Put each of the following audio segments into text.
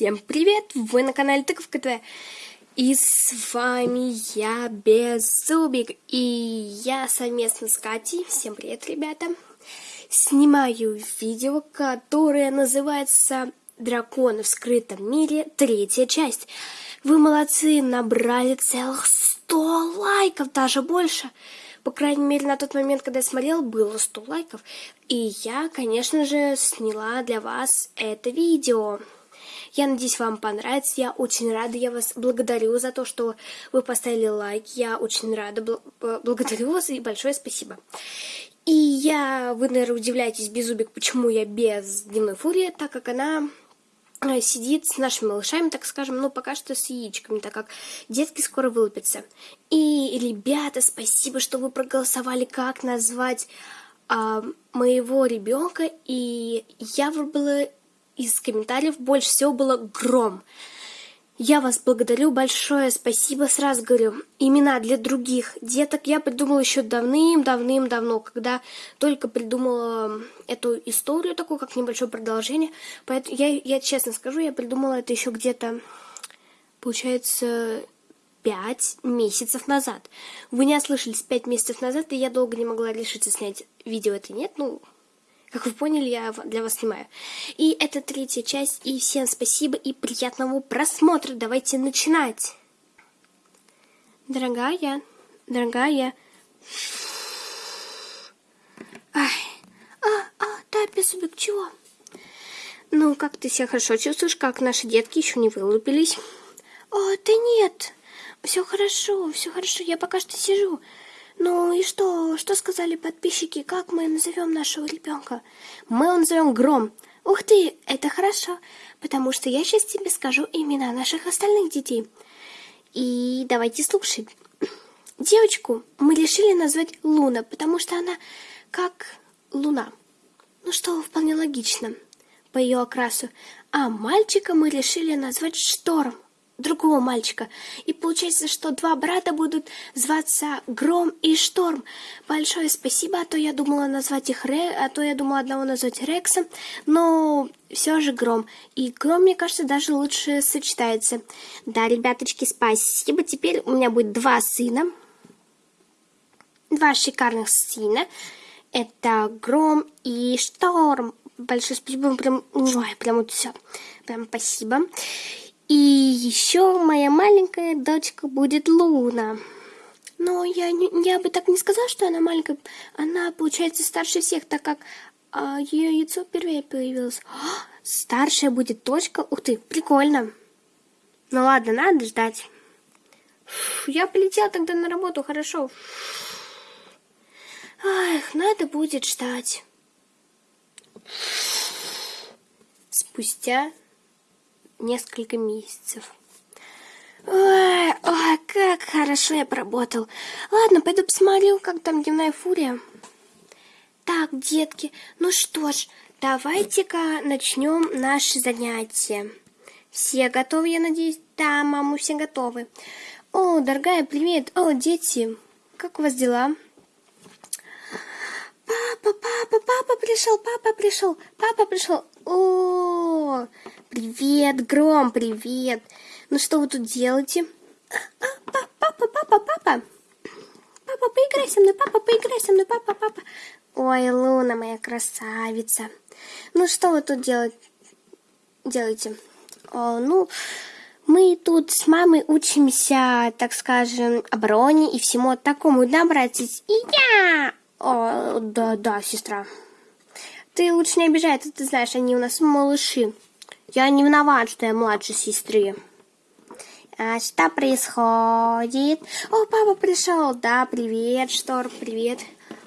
Всем привет! Вы на канале Тыковка ТВ. И с вами я, Беззубик. И я совместно с Катей, всем привет, ребята, снимаю видео, которое называется «Драконы в скрытом мире. Третья часть». Вы молодцы, набрали целых 100 лайков, даже больше. По крайней мере, на тот момент, когда я смотрел, было 100 лайков. И я, конечно же, сняла для вас это видео. Я надеюсь, вам понравится. Я очень рада. Я вас благодарю за то, что вы поставили лайк. Я очень рада. Благодарю вас и большое спасибо. И я, вы, наверное, удивляетесь, Беззубик, почему я без дневной фурии, так как она э, сидит с нашими малышами, так скажем, ну, пока что с яичками, так как детки скоро вылупятся. И, ребята, спасибо, что вы проголосовали, как назвать а, моего ребенка, и я выбрала из комментариев больше всего было «Гром». Я вас благодарю, большое спасибо, сразу говорю, имена для других деток я придумала еще давным-давным-давно, когда только придумала эту историю, такую, как небольшое продолжение. Поэтому я, я честно скажу, я придумала это еще где-то, получается, пять месяцев назад. Вы не ослышались, пять месяцев назад, и я долго не могла решиться снять видео это нет, ну, как вы поняли, я для вас снимаю. И это третья часть, и всем спасибо и приятного просмотра. Давайте начинать. Дорогая, дорогая. Ай, а, а, да, беззубик, чего? Ну, как ты себя хорошо чувствуешь, как наши детки еще не вылупились? О, да нет, все хорошо, все хорошо, я пока что сижу. Ну и что? Что сказали подписчики? Как мы назовем нашего ребенка? Мы его назовем Гром. Ух ты, это хорошо, потому что я сейчас тебе скажу имена наших остальных детей. И давайте слушать. Девочку мы решили назвать Луна, потому что она как луна. Ну что, вполне логично по ее окрасу. А мальчика мы решили назвать Шторм другого мальчика. И получается, что два брата будут зваться Гром и Шторм. Большое спасибо, а то я думала назвать их Ре, а то я думала одного назвать Рексом, но все же Гром. И Гром, мне кажется, даже лучше сочетается. Да, ребяточки, спасибо. Теперь у меня будет два сына. Два шикарных сына. Это Гром и Шторм. Большое спасибо, прям, ой, прям вот все. Прям спасибо. И еще моя маленькая дочка будет Луна. Но я, я бы так не сказала, что она маленькая. Она, получается, старше всех, так как а, ее яйцо впервые появилось. О, старшая будет дочка. Ух ты, прикольно. Ну ладно, надо ждать. Я полетела тогда на работу, хорошо. Ах, надо будет ждать. Спустя несколько месяцев. Ой, ой, как хорошо я поработал. Ладно, пойду посмотрю, как там дневная фурия. Так, детки, ну что ж, давайте-ка начнем наше занятие. Все готовы, я надеюсь? Да, маму, все готовы. О, дорогая, привет. О, дети, как у вас дела? Папа, папа, папа пришел, папа пришел, папа пришел. О, привет, Гром, привет. Ну что вы тут делаете? А, папа, папа, папа, папа. Папа, поиграй со мной, папа, поиграй со мной, папа, папа. Ой, Луна моя красавица. Ну что вы тут делаете? делаете? О, ну, мы тут с мамой учимся, так скажем, обороне и всему такому, да, братец? И я! О, да, да, сестра. Ты лучше не обижай, ты, ты знаешь, они у нас малыши. Я не виноват, что я младше сестры. А что происходит? О, папа пришел. Да, привет, Штор, привет.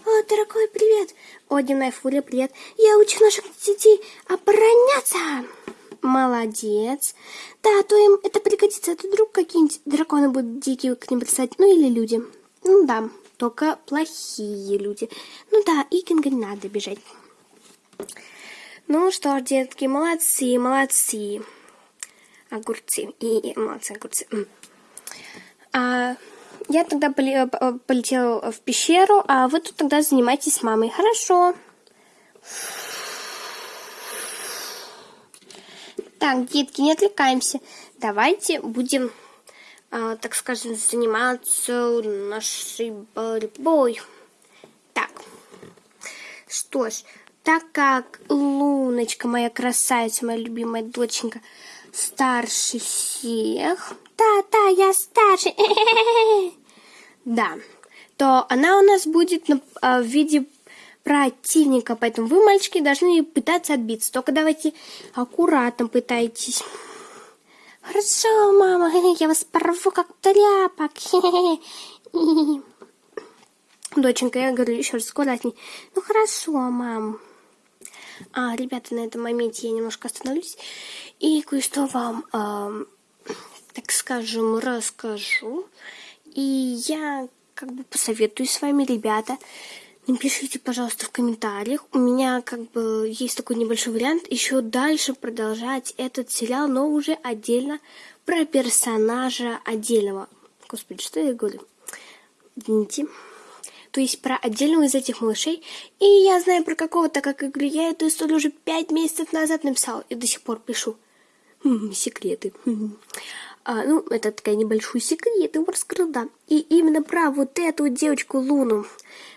О, дорогой, привет. О, дневная фурия, привет. Я учу наших детей обороняться. Молодец. Да, а то им это пригодится. А то вдруг какие-нибудь драконы будут дикие к ним писать. Ну, или люди. Ну, да только плохие люди. Ну да, Икинга не надо бежать. Ну что ж, детки, молодцы, молодцы. Огурцы. И, молодцы, огурцы. А, я тогда э, полетела в пещеру, а вы тут тогда занимайтесь с мамой. Хорошо. Так, детки, не отвлекаемся. Давайте будем, э, так скажем, заниматься нашей борьбой. Так, что ж, так как Луночка, моя красавица, моя любимая доченька, старше всех... Да-да, я старше. Да, то она у нас будет а, в виде противника, поэтому вы, мальчики, должны пытаться отбиться. Только давайте аккуратно пытайтесь. Хорошо, мама, я вас порву как тряпок. Доченька, я говорю еще раз аккуратней. Ну хорошо, мам. А, ребята, на этом моменте я немножко остановлюсь и кое-что вам, э, так скажем, расскажу. И я как бы посоветую с вами, ребята. Напишите, пожалуйста, в комментариях. У меня как бы есть такой небольшой вариант еще дальше продолжать этот сериал, но уже отдельно про персонажа отдельного. Господи, что я говорю? Извините. То есть про отдельного из этих малышей. И я знаю про какого-то, как говорю, я эту историю уже пять месяцев назад написала и до сих пор пишу. Хм, секреты. А, ну, это такая небольшой секрет, его раскрыл, да. И именно про вот эту девочку Луну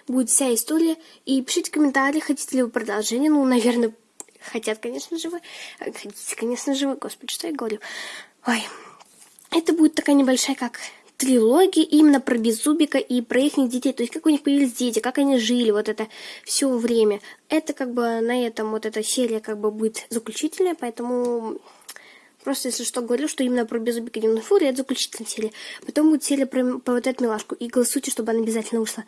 будет вся история. И пишите в комментариях, хотите ли вы продолжение. Ну, наверное, хотят, конечно же, вы. Хотите, конечно же, вы. Господи, что я говорю. Ой, это будет такая небольшая, как трилогия именно про Беззубика и про их детей. То есть, как у них появились дети, как они жили вот это все время. Это как бы на этом вот эта серия как бы будет заключительная, поэтому Просто, если что, говорю, что именно про Беззубика Дневной Фури это заключительная серия. Потом будет серия про, про вот эту милашку. И голосуйте, чтобы она обязательно вышла.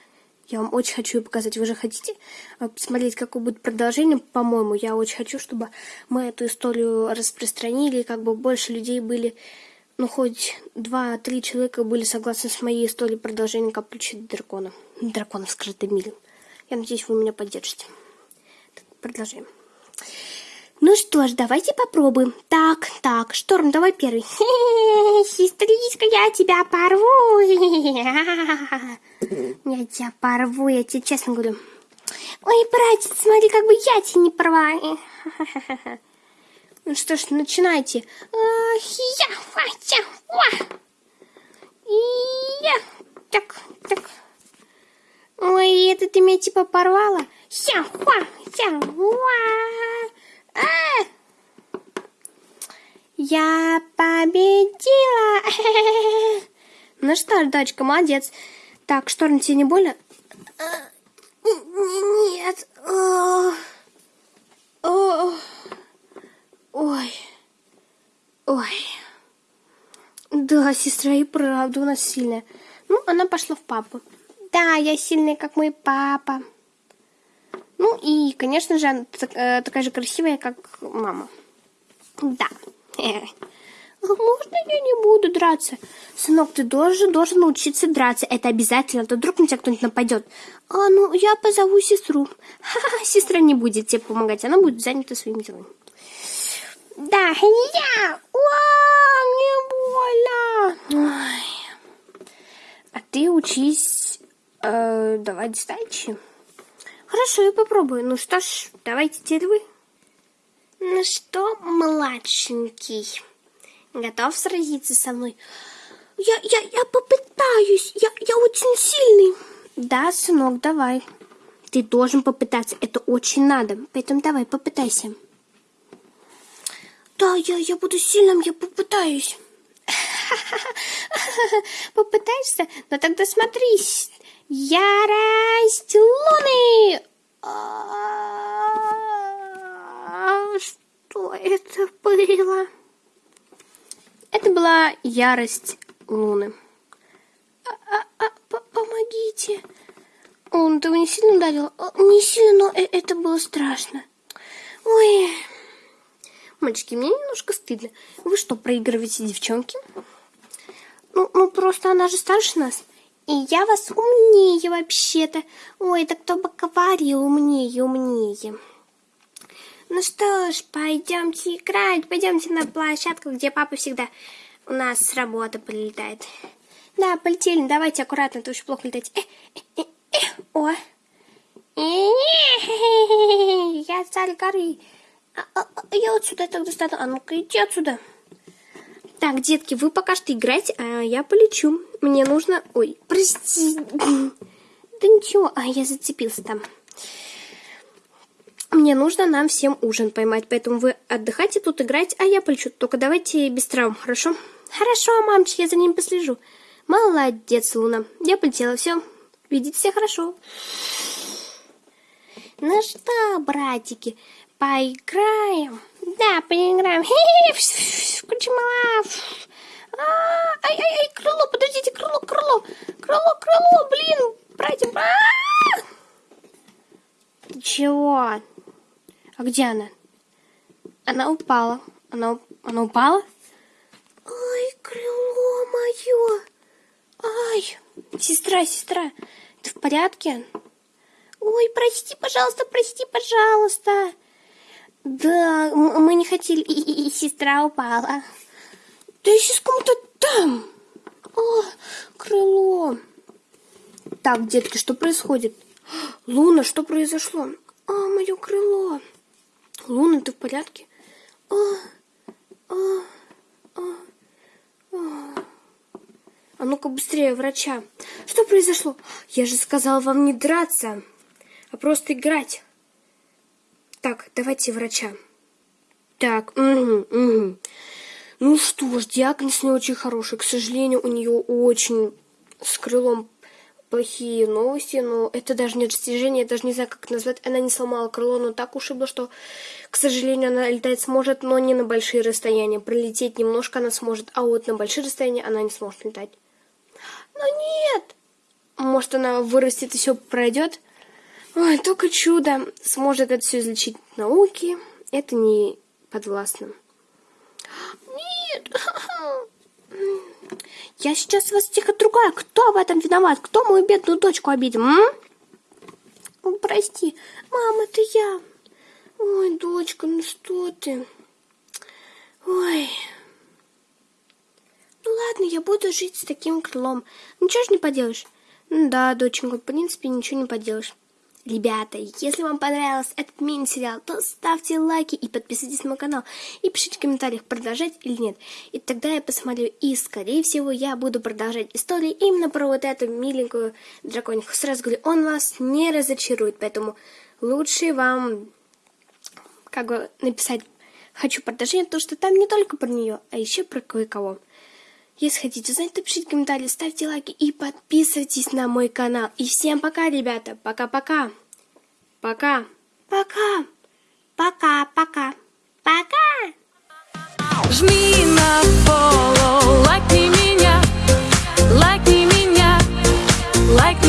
Я вам очень хочу ее показать. Вы же хотите а, посмотреть, какое будет продолжение? По-моему, я очень хочу, чтобы мы эту историю распространили, и как бы больше людей были, ну, хоть два-три человека были согласны с моей историей продолжения Каплючи дракона. Дракона в скрытом мире. Я надеюсь, вы меня поддержите. Так, продолжаем. Ну что ж, давайте попробуем. Так, так, Шторм, давай первый. Сестричка, я тебя порву. Я тебя порву, я тебе честно говорю. Ой, братец, смотри, как бы я тебя не порва. Ну что ж, начинайте. Так, так. Ой, это ты меня типа порвала? А! Я победила! Ну что ж, дочка, молодец. Так, шторм тебе не больно? Нет. Ой. Ой. Да, сестра и правда у нас сильная. Ну, она пошла в папу. Да, я сильная, как мой папа. Ну и, конечно же, она э, такая же красивая, как мама. Да. Можно я не буду драться? Сынок, ты должен, должен научиться драться. Это обязательно, а то вдруг на тебя кто-нибудь нападет. А, ну, я позову сестру. Ха-ха, сестра не будет тебе помогать, она будет занята своими делами. Да, я! О, мне больно! Ой. А ты учись э, давать сдачи. Хорошо, я попробую. Ну что ж, давайте теперь вы. Ну что, младшенький, готов сразиться со мной? Я, я, я попытаюсь. Я, я очень сильный. Да, сынок, давай. Ты должен попытаться. Это очень надо. Поэтому давай, попытайся. Да, я, я буду сильным, я попытаюсь. Попытаешься? Ну тогда смотрись. Ярость Луны! А, что это было? Это была ярость Луны. А, а, помогите. Он, ты его не сильно ударил? Не сильно, но э, это было страшно. Ой, мальчики, мне немножко стыдно. Вы что, проигрываете девчонки? Ну, ну просто она же старше нас. И я вас умнее вообще-то. Ой, да кто бы говорил умнее, умнее. Ну что ж, пойдемте играть, пойдемте на площадку, где папа всегда у нас с работы прилетает. Да, полетели, давайте аккуратно, ты очень плохо летать. Э, э, э, о. Я царь горы. А, а, а я вот сюда тогда стану. А ну-ка, иди отсюда. Так, детки, вы пока что играйте, а я полечу. Мне нужно... Ой, прости. Да ничего, а я зацепился там. Мне нужно нам всем ужин поймать, поэтому вы отдыхайте тут, играть, а я полечу. Только давайте без травм, хорошо? Хорошо, мамочки, я за ним послежу. Молодец, Луна. Я полетела, все. Видите себя хорошо. Ну что, братики, поиграем? Да, поиграем. Кучмала. Ай-ай-ай, крыло, подождите, крыло, крыло. Крыло, крыло, блин, братья. Чего? А где она? Она упала. Она, она упала? Ай, крыло мое. Ай, сестра, сестра, ты в порядке? Ой, прости, пожалуйста, прости, пожалуйста. Да, мы не хотели, и, и, и сестра упала. Да еще с кому-то там. О, крыло. Так, детки, что происходит? Луна, что произошло? А, мое крыло. Луна, ты в порядке? А, а, а, а. а ну-ка быстрее, врача. Что произошло? Я же сказала вам не драться, а просто играть. Так, давайте врача. Так, угу, угу. Ну что ж, диагноз не очень хороший. К сожалению, у нее очень с крылом плохие новости, но это даже не достижение, я даже не знаю, как назвать. Она не сломала крыло, но так ушибла, что, к сожалению, она летать сможет, но не на большие расстояния. Пролететь немножко она сможет, а вот на большие расстояния она не сможет летать. Но нет! Может, она вырастет и все пройдет? Ой, только чудо сможет это все излечить науки. Это не подвластно. Нет! Я сейчас вас тихо другая. Кто в этом виноват? Кто мою бедную дочку обидел? М? прости. Мама, это я. Ой, дочка, ну что ты? Ой. Ну ладно, я буду жить с таким крылом. Ничего ж не поделаешь. Да, доченька, в принципе, ничего не поделаешь. Ребята, если вам понравился этот мини-сериал, то ставьте лайки и подписывайтесь на мой канал. И пишите в комментариях, продолжать или нет. И тогда я посмотрю, и скорее всего я буду продолжать историю именно про вот эту миленькую дракониху. Сразу говорю, он вас не разочарует, поэтому лучше вам как бы написать «хочу продолжение», потому что там не только про нее, а еще про кое-кого. Если хотите знать, то пишите комментарии, ставьте лайки и подписывайтесь на мой канал. И всем пока, ребята. Пока-пока. Пока. Пока. Пока-пока. Пока. Жми на follow, лайкни меня, лайкни меня, лайкни